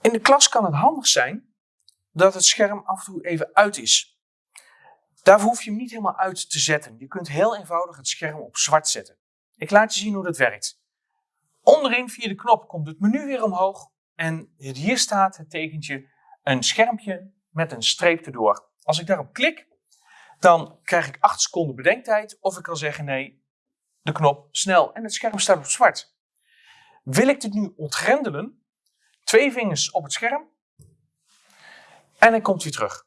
In de klas kan het handig zijn dat het scherm af en toe even uit is. Daarvoor hoef je hem niet helemaal uit te zetten. Je kunt heel eenvoudig het scherm op zwart zetten. Ik laat je zien hoe dat werkt. Onderin via de knop komt het menu weer omhoog en hier staat het tekentje een schermpje met een streep erdoor. Als ik daarop klik, dan krijg ik 8 seconden bedenktijd of ik kan zeggen nee, de knop snel en het scherm staat op zwart. Wil ik dit nu ontgrendelen, twee vingers op het scherm en hij komt weer terug.